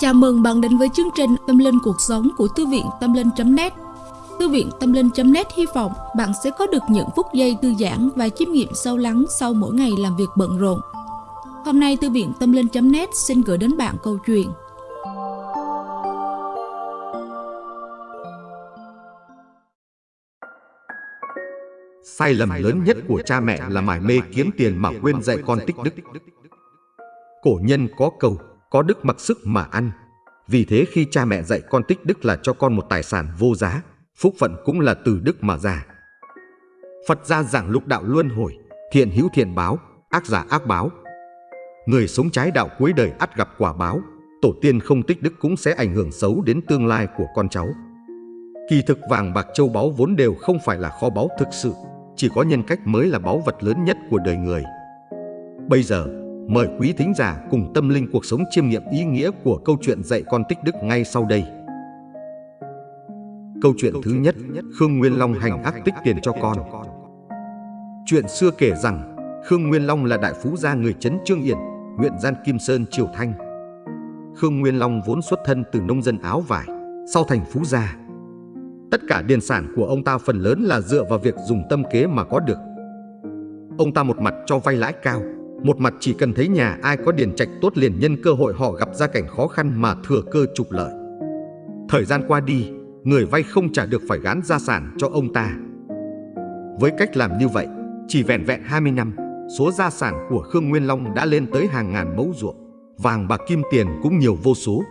Chào mừng bạn đến với chương trình Tâm Linh Cuộc Sống của Thư viện Tâm Linh.net Thư viện Tâm Linh.net hy vọng bạn sẽ có được những phút giây thư giãn và chiêm nghiệm sâu lắng sau mỗi ngày làm việc bận rộn. Hôm nay Thư viện Tâm Linh.net xin gửi đến bạn câu chuyện Sai lầm lớn nhất của cha mẹ là mải mê kiếm tiền mà quên dạy con tích đức. Cổ nhân có câu, có đức mặc sức mà ăn. Vì thế khi cha mẹ dạy con tích đức là cho con một tài sản vô giá, phúc phận cũng là từ đức mà ra. Phật gia giảng lục đạo luân hồi, thiện hữu thiện báo, ác giả ác báo. Người sống trái đạo cuối đời ắt gặp quả báo, tổ tiên không tích đức cũng sẽ ảnh hưởng xấu đến tương lai của con cháu. Kỳ thực vàng bạc châu báu vốn đều không phải là kho báu thực sự, chỉ có nhân cách mới là báu vật lớn nhất của đời người. Bây giờ, mời quý thính giả cùng tâm linh cuộc sống chiêm nghiệm ý nghĩa của câu chuyện dạy con tích đức ngay sau đây. Câu chuyện thứ nhất, Khương Nguyên Long hành ác tích tiền cho con. Chuyện xưa kể rằng, Khương Nguyên Long là đại phú gia người Trấn Trương Yển, huyện Gian Kim Sơn, Triều Thanh. Khương Nguyên Long vốn xuất thân từ nông dân áo vải, sau thành phú gia. Tất cả điền sản của ông ta phần lớn là dựa vào việc dùng tâm kế mà có được. Ông ta một mặt cho vay lãi cao, một mặt chỉ cần thấy nhà ai có điền trạch tốt liền nhân cơ hội họ gặp ra cảnh khó khăn mà thừa cơ trục lợi. Thời gian qua đi, người vay không trả được phải gán gia sản cho ông ta. Với cách làm như vậy, chỉ vẹn vẹn 20 năm, số gia sản của Khương Nguyên Long đã lên tới hàng ngàn mẫu ruộng, vàng bạc kim tiền cũng nhiều vô số.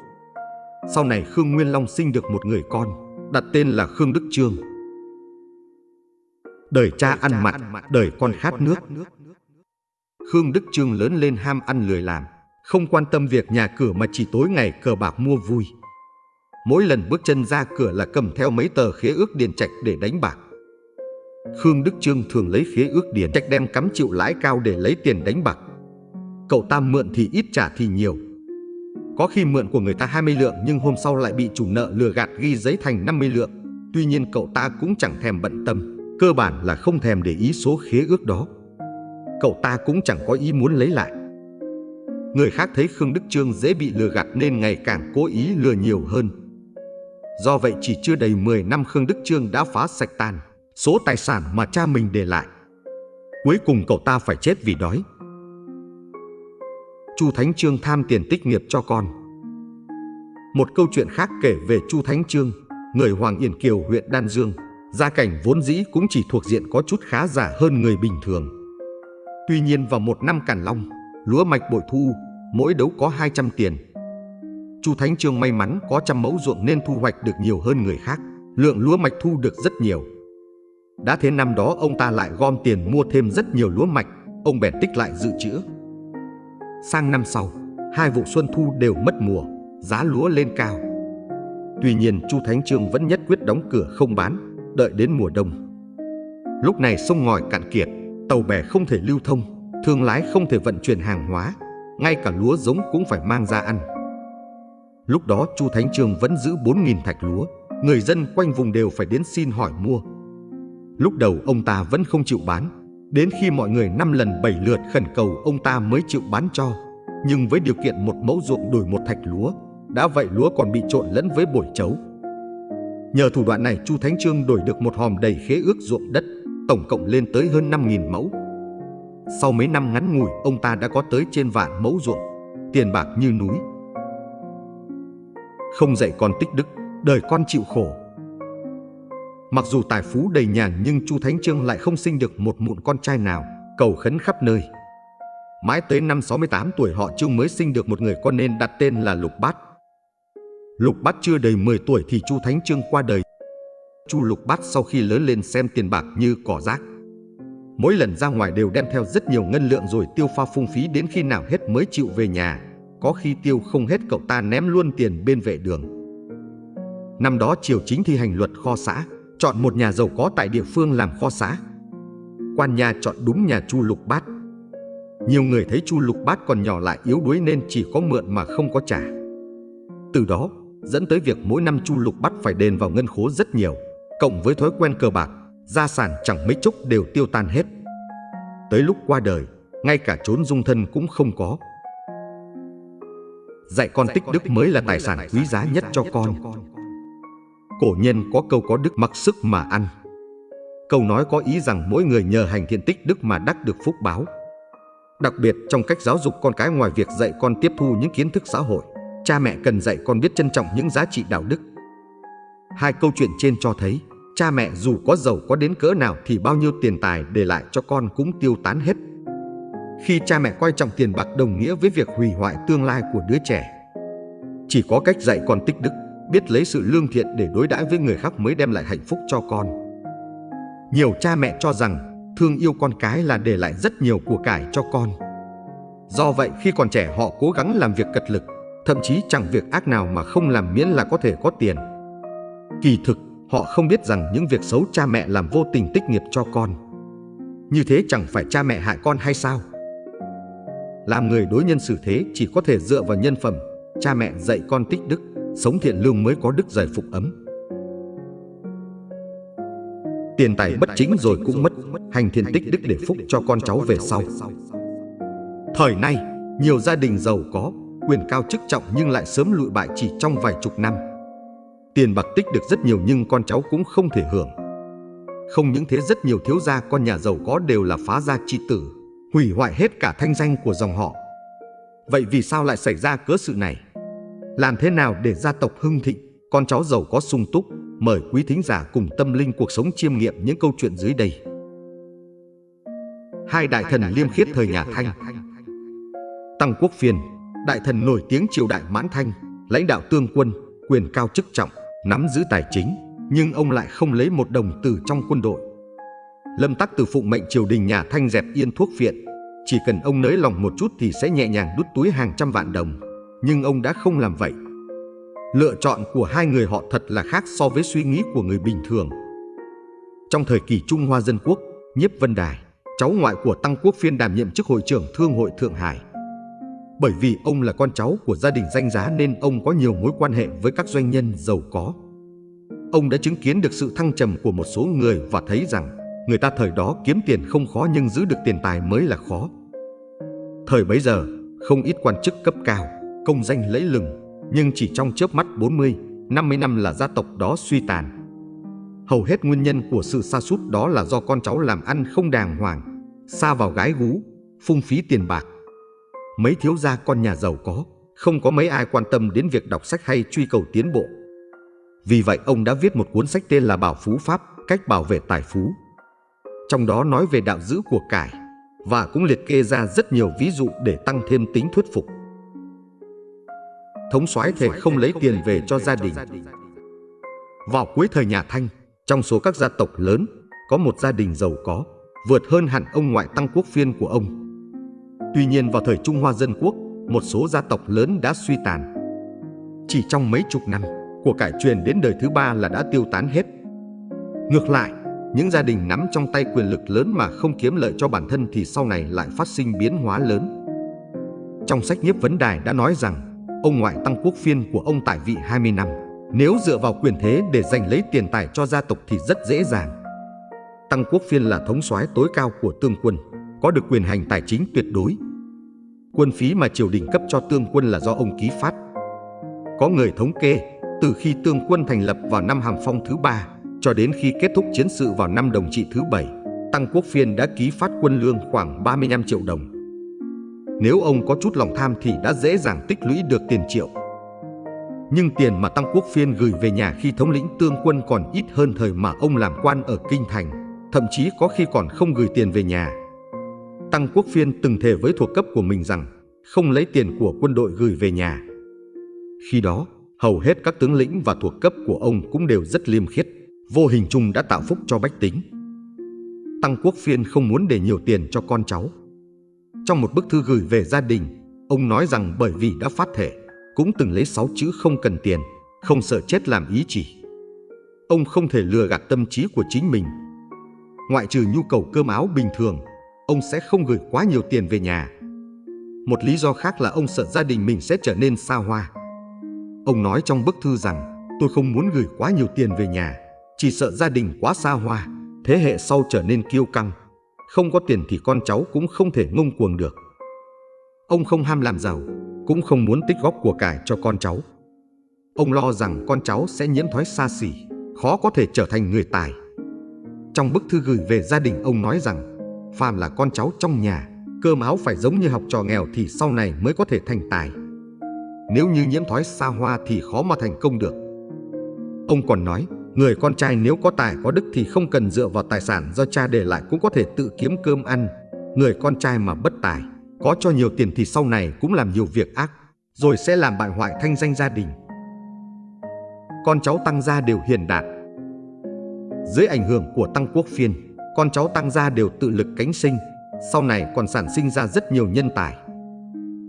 Sau này Khương Nguyên Long sinh được một người con, đặt tên là Khương Đức Trương. Đời cha ăn mặn, đời con khát nước. Khương Đức Trương lớn lên ham ăn lười làm, không quan tâm việc nhà cửa mà chỉ tối ngày cờ bạc mua vui. Mỗi lần bước chân ra cửa là cầm theo mấy tờ khế ước điền trạch để đánh bạc. Khương Đức Trương thường lấy khế ước điền trạch đem cắm chịu lãi cao để lấy tiền đánh bạc. Cậu ta mượn thì ít trả thì nhiều. Có khi mượn của người ta 20 lượng nhưng hôm sau lại bị chủ nợ lừa gạt ghi giấy thành 50 lượng. Tuy nhiên cậu ta cũng chẳng thèm bận tâm, cơ bản là không thèm để ý số khế ước đó. Cậu ta cũng chẳng có ý muốn lấy lại. Người khác thấy Khương Đức Trương dễ bị lừa gạt nên ngày càng cố ý lừa nhiều hơn. Do vậy chỉ chưa đầy 10 năm Khương Đức Trương đã phá sạch tàn số tài sản mà cha mình để lại. Cuối cùng cậu ta phải chết vì đói. Chu Thánh Trương tham tiền tích nghiệp cho con. Một câu chuyện khác kể về Chu Thánh Trương, người Hoàng Yên Kiều huyện Đan Dương, gia cảnh vốn dĩ cũng chỉ thuộc diện có chút khá giả hơn người bình thường. Tuy nhiên vào một năm càn long, lúa mạch bội thu, mỗi đấu có 200 tiền. Chu Thánh Trương may mắn có trăm mẫu ruộng nên thu hoạch được nhiều hơn người khác, lượng lúa mạch thu được rất nhiều. Đã thế năm đó ông ta lại gom tiền mua thêm rất nhiều lúa mạch, ông bèn tích lại dự trữ. Sang năm sau, hai vụ xuân thu đều mất mùa, giá lúa lên cao. Tuy nhiên Chu Thánh Trương vẫn nhất quyết đóng cửa không bán, đợi đến mùa đông. Lúc này sông ngòi cạn kiệt, tàu bè không thể lưu thông, thương lái không thể vận chuyển hàng hóa, ngay cả lúa giống cũng phải mang ra ăn. Lúc đó Chu Thánh Trương vẫn giữ 4.000 thạch lúa, người dân quanh vùng đều phải đến xin hỏi mua. Lúc đầu ông ta vẫn không chịu bán, đến khi mọi người năm lần bảy lượt khẩn cầu ông ta mới chịu bán cho. Nhưng với điều kiện một mẫu ruộng đổi một thạch lúa, đã vậy lúa còn bị trộn lẫn với bổi chấu. Nhờ thủ đoạn này Chu Thánh Trương đổi được một hòm đầy khế ước ruộng đất, tổng cộng lên tới hơn 5.000 mẫu. Sau mấy năm ngắn ngủi, ông ta đã có tới trên vạn mẫu ruộng, tiền bạc như núi. Không dạy con tích đức, đời con chịu khổ. Mặc dù tài phú đầy nhàn nhưng Chu Thánh Trương lại không sinh được một mụn con trai nào, cầu khấn khắp nơi. Mãi tới năm 68 tuổi họ Trương mới sinh được một người con nên đặt tên là Lục Bát. Lục Bát chưa đầy 10 tuổi thì Chu Thánh Trương qua đời. Chu Lục Bát sau khi lớn lên xem tiền bạc như cỏ rác. Mỗi lần ra ngoài đều đem theo rất nhiều ngân lượng rồi tiêu pha phung phí đến khi nào hết mới chịu về nhà. Có khi tiêu không hết cậu ta ném luôn tiền bên vệ đường. Năm đó triều chính thi hành luật kho xã, chọn một nhà giàu có tại địa phương làm kho xã. Quan nhà chọn đúng nhà Chu Lục Bát. Nhiều người thấy Chu Lục Bát còn nhỏ lại yếu đuối nên chỉ có mượn mà không có trả. Từ đó, dẫn tới việc mỗi năm Chu Lục Bát phải đền vào ngân khố rất nhiều, cộng với thói quen cờ bạc, gia sản chẳng mấy chốc đều tiêu tan hết. Tới lúc qua đời, ngay cả trốn dung thân cũng không có. dạy con tích đức mới là tài sản quý giá nhất cho con. Cổ nhân có câu có đức mặc sức mà ăn. Câu nói có ý rằng mỗi người nhờ hành thiện tích đức mà đắc được phúc báo. Đặc biệt trong cách giáo dục con cái ngoài việc dạy con tiếp thu những kiến thức xã hội, cha mẹ cần dạy con biết trân trọng những giá trị đạo đức. Hai câu chuyện trên cho thấy, cha mẹ dù có giàu có đến cỡ nào thì bao nhiêu tiền tài để lại cho con cũng tiêu tán hết. Khi cha mẹ coi trọng tiền bạc đồng nghĩa với việc hủy hoại tương lai của đứa trẻ. Chỉ có cách dạy con tích đức, biết lấy sự lương thiện để đối đãi với người khác mới đem lại hạnh phúc cho con. Nhiều cha mẹ cho rằng thương yêu con cái là để lại rất nhiều của cải cho con. Do vậy khi còn trẻ họ cố gắng làm việc cật lực, thậm chí chẳng việc ác nào mà không làm miễn là có thể có tiền. Kỳ thực, họ không biết rằng những việc xấu cha mẹ làm vô tình tích nghiệp cho con. Như thế chẳng phải cha mẹ hại con hay sao? Làm người đối nhân xử thế chỉ có thể dựa vào nhân phẩm, cha mẹ dạy con tích đức, sống thiện lương mới có đức giải phục ấm. Tiền tài bất chính rồi cũng mất, hành thiện tích đức để phúc cho con cháu về sau. Thời nay, nhiều gia đình giàu có, quyền cao chức trọng nhưng lại sớm lụi bại chỉ trong vài chục năm. Tiền bạc tích được rất nhiều nhưng con cháu cũng không thể hưởng. Không những thế rất nhiều thiếu gia con nhà giàu có đều là phá gia chi tử, hủy hoại hết cả thanh danh của dòng họ. Vậy vì sao lại xảy ra cớ sự này? Làm thế nào để gia tộc hưng thịnh, con cháu giàu có sung túc? Mời quý thính giả cùng tâm linh cuộc sống chiêm nghiệm những câu chuyện dưới đây. Hai đại thần liêm khiết thời nhà Thanh Tăng Quốc phiền, đại thần nổi tiếng triều đại Mãn Thanh, lãnh đạo tương quân, quyền cao chức trọng, nắm giữ tài chính, nhưng ông lại không lấy một đồng từ trong quân đội. Lâm Tắc từ phụng mệnh triều đình nhà Thanh dẹp yên thuốc viện chỉ cần ông nới lòng một chút thì sẽ nhẹ nhàng đút túi hàng trăm vạn đồng, nhưng ông đã không làm vậy. Lựa chọn của hai người họ thật là khác so với suy nghĩ của người bình thường. Trong thời kỳ Trung Hoa Dân Quốc, Nhiếp Vân Đài, cháu ngoại của Tăng Quốc Phiên đảm nhiệm chức hội trưởng Thương hội Thượng Hải. Bởi vì ông là con cháu của gia đình danh giá nên ông có nhiều mối quan hệ với các doanh nhân giàu có. Ông đã chứng kiến được sự thăng trầm của một số người và thấy rằng người ta thời đó kiếm tiền không khó nhưng giữ được tiền tài mới là khó. Thời bấy giờ, không ít quan chức cấp cao, công danh lẫy lừng, nhưng chỉ trong chớp mắt 40, 50 năm là gia tộc đó suy tàn. Hầu hết nguyên nhân của sự sa sút đó là do con cháu làm ăn không đàng hoàng, xa vào gái gú, phung phí tiền bạc. Mấy thiếu gia con nhà giàu có, không có mấy ai quan tâm đến việc đọc sách hay truy cầu tiến bộ. Vì vậy ông đã viết một cuốn sách tên là Bảo Phú Pháp, cách bảo vệ tài phú trong đó nói về đạo giữ của cải và cũng liệt kê ra rất nhiều ví dụ để tăng thêm tính thuyết phục. Thống soái thể không lấy tiền về cho gia đình. Vào cuối thời nhà Thanh, trong số các gia tộc lớn, có một gia đình giàu có, vượt hơn hẳn ông ngoại tăng quốc phiên của ông. Tuy nhiên vào thời Trung Hoa Dân Quốc, một số gia tộc lớn đã suy tàn. Chỉ trong mấy chục năm, của cải truyền đến đời thứ ba là đã tiêu tán hết. Ngược lại, những gia đình nắm trong tay quyền lực lớn mà không kiếm lợi cho bản thân thì sau này lại phát sinh biến hóa lớn. Trong sách Nhiếp Vấn Đài đã nói rằng, ông ngoại tăng quốc phiên của ông tại vị 20 năm, nếu dựa vào quyền thế để giành lấy tiền tài cho gia tộc thì rất dễ dàng. Tăng quốc phiên là thống soái tối cao của tương quân, có được quyền hành tài chính tuyệt đối. Quân phí mà triều đình cấp cho tương quân là do ông ký phát. Có người thống kê, từ khi tương quân thành lập vào năm Hàm Phong thứ ba cho đến khi kết thúc chiến sự vào năm đồng trị thứ bảy, Tăng Quốc Phiên đã ký phát quân lương khoảng 35 triệu đồng. Nếu ông có chút lòng tham thì đã dễ dàng tích lũy được tiền triệu. Nhưng tiền mà Tăng Quốc Phiên gửi về nhà khi thống lĩnh tương quân còn ít hơn thời mà ông làm quan ở Kinh Thành, thậm chí có khi còn không gửi tiền về nhà. Tăng Quốc Phiên từng thề với thuộc cấp của mình rằng không lấy tiền của quân đội gửi về nhà. Khi đó, hầu hết các tướng lĩnh và thuộc cấp của ông cũng đều rất liêm khiết vô hình chung đã tạo phúc cho bách tính. Tăng Quốc Phiên không muốn để nhiều tiền cho con cháu. Trong một bức thư gửi về gia đình, ông nói rằng bởi vì đã phát thể, cũng từng lấy sáu chữ không cần tiền, không sợ chết làm ý chỉ. Ông không thể lừa gạt tâm trí của chính mình. Ngoại trừ nhu cầu cơm áo bình thường, ông sẽ không gửi quá nhiều tiền về nhà. Một lý do khác là ông sợ gia đình mình sẽ trở nên xa hoa. Ông nói trong bức thư rằng tôi không muốn gửi quá nhiều tiền về nhà chỉ sợ gia đình quá xa hoa, thế hệ sau trở nên kiêu căng. Không có tiền thì con cháu cũng không thể ngông cuồng được. Ông không ham làm giàu, cũng không muốn tích góp của cải cho con cháu. Ông lo rằng con cháu sẽ nhiễm thói xa xỉ, khó có thể trở thành người tài. Trong bức thư gửi về gia đình ông nói rằng, phàm là con cháu trong nhà, cơm áo phải giống như học trò nghèo thì sau này mới có thể thành tài. Nếu như nhiễm thói xa hoa thì khó mà thành công được. Ông còn nói, người con trai nếu có tài có đức thì không cần dựa vào tài sản do cha để lại cũng có thể tự kiếm cơm ăn. Người con trai mà bất tài, có cho nhiều tiền thì sau này cũng làm nhiều việc ác, rồi sẽ làm bại hoại thanh danh gia đình. Con cháu Tăng Gia đều hiền đạt. Dưới ảnh hưởng của Tăng Quốc Phiên, con cháu Tăng Gia đều tự lực cánh sinh, sau này còn sản sinh ra rất nhiều nhân tài.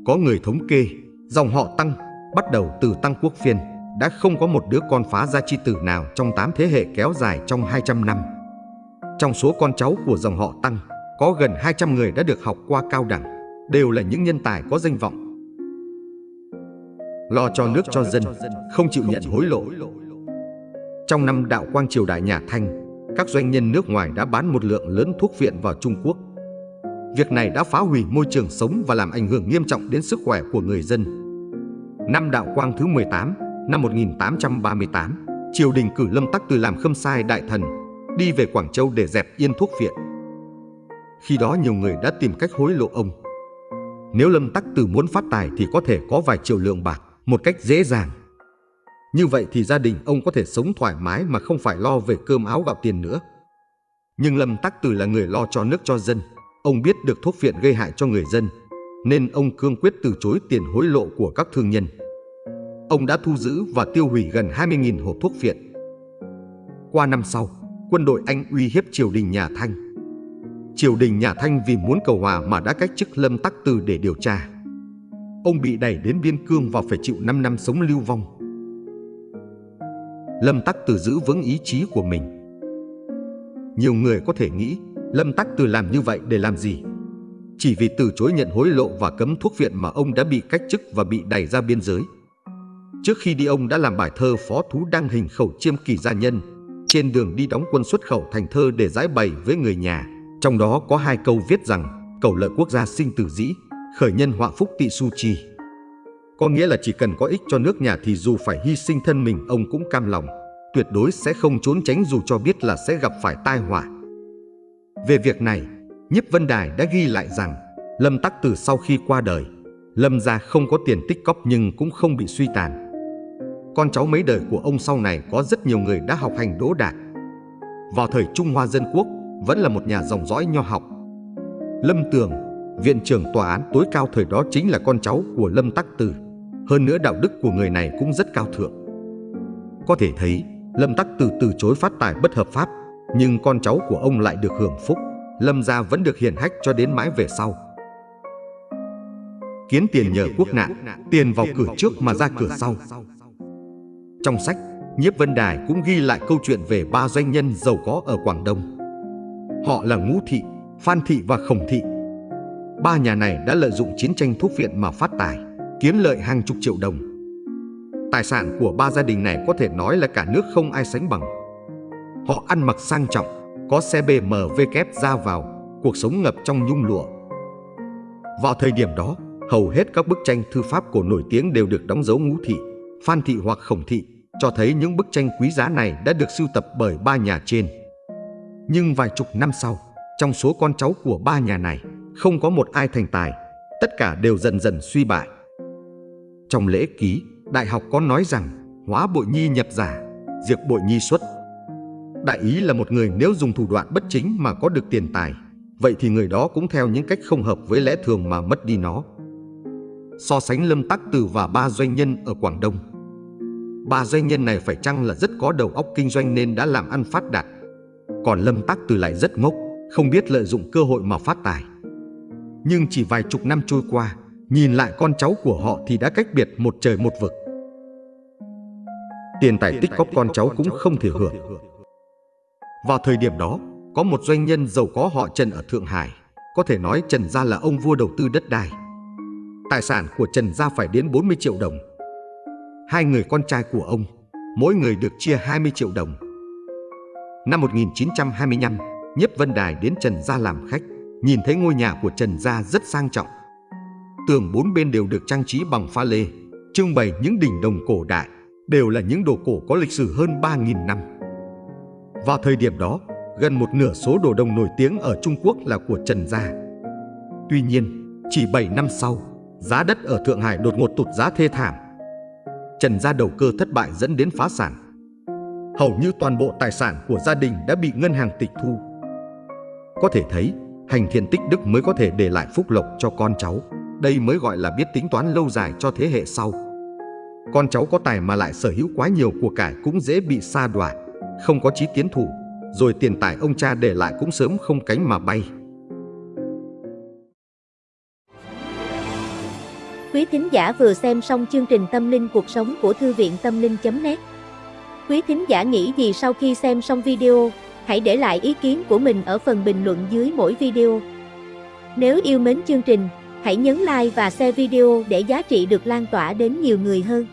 Có người thống kê, dòng họ Tăng bắt đầu từ Tăng Quốc Phiên đã không có một đứa con phá gia chi tử nào trong 8 thế hệ kéo dài trong 200 năm. Trong số con cháu của dòng họ Tăng, có gần 200 người đã được học qua cao đẳng, đều là những nhân tài có danh vọng. Lo cho nước cho dân, không chịu nhận hối lộ. Trong năm đạo quang triều đại nhà Thanh, các doanh nhân nước ngoài đã bán một lượng lớn thuốc viện vào Trung Quốc. Việc này đã phá hủy môi trường sống và làm ảnh hưởng nghiêm trọng đến sức khỏe của người dân. Năm đạo quang thứ 18, năm 1838, triều đình cử Lâm Tắc Từ làm khâm sai đại thần, đi về Quảng Châu để dẹp yên thuốc viện. Khi đó nhiều người đã tìm cách hối lộ ông. Nếu Lâm Tắc Từ muốn phát tài thì có thể có vài triệu lượng bạc một cách dễ dàng. Như vậy thì gia đình ông có thể sống thoải mái mà không phải lo về cơm áo gạo tiền nữa. Nhưng Lâm Tắc Từ là người lo cho nước cho dân. Ông biết được thuốc viện gây hại cho người dân, nên ông cương quyết từ chối tiền hối lộ của các thương nhân. Ông đã thu giữ và tiêu hủy gần 20.000 hộp thuốc viện. Qua năm sau, quân đội Anh uy hiếp triều đình nhà Thanh. Triều đình nhà Thanh vì muốn cầu hòa mà đã cách chức Lâm Tắc Từ để điều tra. Ông bị đẩy đến biên cương và phải chịu 5 năm sống lưu vong. Lâm Tắc Từ giữ vững ý chí của mình. Nhiều người có thể nghĩ Lâm Tắc Từ làm như vậy để làm gì? Chỉ vì từ chối nhận hối lộ và cấm thuốc viện mà ông đã bị cách chức và bị đẩy ra biên giới. Trước khi đi ông đã làm bài thơ Phó Thú đăng hình khẩu chiêm kỳ gia nhân trên đường đi đóng quân xuất khẩu thành thơ để giải bày với người nhà. Trong đó có hai câu viết rằng cầu lợi quốc gia sinh tử dĩ, khởi nhân họa phúc tị su trì. Có nghĩa là chỉ cần có ích cho nước nhà thì dù phải hy sinh thân mình ông cũng cam lòng, tuyệt đối sẽ không trốn tránh dù cho biết là sẽ gặp phải tai họa. Về việc này, Nhiếp Vân Đài đã ghi lại rằng Lâm Tắc Tử sau khi qua đời, Lâm gia không có tiền tích cóp nhưng cũng không bị suy tàn. Con cháu mấy đời của ông sau này có rất nhiều người đã học hành đỗ đạt. Vào thời Trung Hoa Dân Quốc, vẫn là một nhà dòng dõi nho học. Lâm Tường, viện trưởng tòa án tối cao thời đó chính là con cháu của Lâm Tắc Tử. Hơn nữa đạo đức của người này cũng rất cao thượng. Có thể thấy, Lâm Tắc Tử từ chối phát tài bất hợp pháp, nhưng con cháu của ông lại được hưởng phúc. Lâm gia vẫn được hiển hách cho đến mãi về sau. Kiến tiền nhờ quốc nạn, tiền vào cửa trước mà ra cửa sau. Trong sách, Nhiếp Vân Đài cũng ghi lại câu chuyện về ba doanh nhân giàu có ở Quảng Đông. Họ là Ngũ Thị, Phan Thị và Khổng Thị. Ba nhà này đã lợi dụng chiến tranh thuốc viện mà phát tài, kiếm lợi hàng chục triệu đồng. Tài sản của ba gia đình này có thể nói là cả nước không ai sánh bằng. Họ ăn mặc sang trọng, có xe BMW kép ra vào, cuộc sống ngập trong nhung lụa. Vào thời điểm đó, hầu hết các bức tranh thư pháp cổ nổi tiếng đều được đóng dấu ngũ thị, phan thị hoặc khổng thị, cho thấy những bức tranh quý giá này đã được sưu tập bởi ba nhà trên. Nhưng vài chục năm sau, trong số con cháu của ba nhà này, không có một ai thành tài, tất cả đều dần dần suy bại. Trong lễ ký, đại học có nói rằng hóa bội nhi nhập giả, diệt bội nhi xuất. Đại ý là một người nếu dùng thủ đoạn bất chính mà có được tiền tài, vậy thì người đó cũng theo những cách không hợp với lẽ thường mà mất đi nó. So sánh Lâm Tắc Từ và ba doanh nhân ở Quảng Đông. Ba doanh nhân này phải chăng là rất có đầu óc kinh doanh nên đã làm ăn phát đạt. Còn Lâm Tắc Từ lại rất ngốc, không biết lợi dụng cơ hội mà phát tài. Nhưng chỉ vài chục năm trôi qua, nhìn lại con cháu của họ thì đã cách biệt một trời một vực. Tiền tài tích góp con cháu cũng không thể hưởng. Vào thời điểm đó, có một doanh nhân giàu có họ Trần ở Thượng Hải. Có thể nói Trần Gia là ông vua đầu tư đất đai. Tài sản của Trần Gia phải đến 40 triệu đồng. Hai người con trai của ông, mỗi người được chia 20 triệu đồng. Năm 1925, Nhiếp Vân Đài đến Trần Gia làm khách, nhìn thấy ngôi nhà của Trần Gia rất sang trọng tường bốn bên đều được trang trí bằng pha lê, trưng bày những đỉnh đồng cổ đại, đều là những đồ cổ có lịch sử hơn 3.000 năm. Vào thời điểm đó, gần một nửa số đồ đồng nổi tiếng ở Trung Quốc là của Trần Gia. Tuy nhiên, chỉ 7 năm sau, giá đất ở Thượng Hải đột ngột tụt giá thê thảm. Trần Gia đầu cơ thất bại dẫn đến phá sản. Hầu như toàn bộ tài sản của gia đình đã bị ngân hàng tịch thu. Có thể thấy, hành thiện tích đức mới có thể để lại phúc lộc cho con cháu. Đây mới gọi là biết tính toán lâu dài cho thế hệ sau. Con cháu có tài mà lại sở hữu quá nhiều của cải cũng dễ bị sa đọa, không có chí tiến thủ, rồi tiền tài ông cha để lại cũng sớm không cánh mà bay. Quý thính giả vừa xem xong chương trình Tâm linh cuộc sống của Thư viện Tâm linh.net Quý thính giả nghĩ gì sau khi xem xong video, hãy để lại ý kiến của mình ở phần bình luận dưới mỗi video. Nếu yêu mến chương trình, hãy nhấn like và share video để giá trị được lan tỏa đến nhiều người hơn.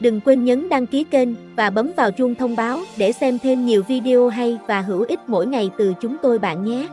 Đừng quên nhấn đăng ký kênh và bấm vào chuông thông báo để xem thêm nhiều video hay và hữu ích mỗi ngày từ chúng tôi bạn nhé.